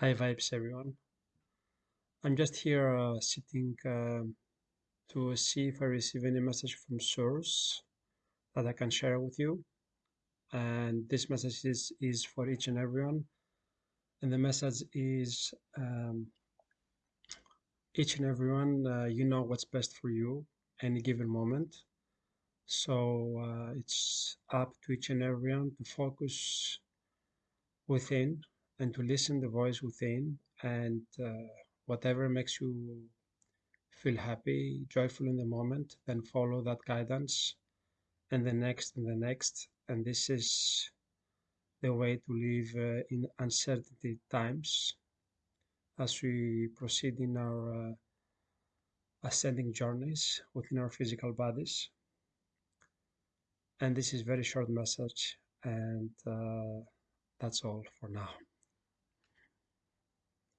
Hi vibes everyone. I'm just here uh, sitting um, to see if I receive any message from source that I can share with you. And this message is, is for each and everyone. And the message is um, each and everyone, uh, you know what's best for you any given moment. So uh, it's up to each and everyone to focus within and to listen the voice within and uh, whatever makes you feel happy, joyful in the moment, then follow that guidance and the next and the next. And this is the way to live uh, in uncertainty times as we proceed in our uh, ascending journeys within our physical bodies. And this is very short message and uh, that's all for now.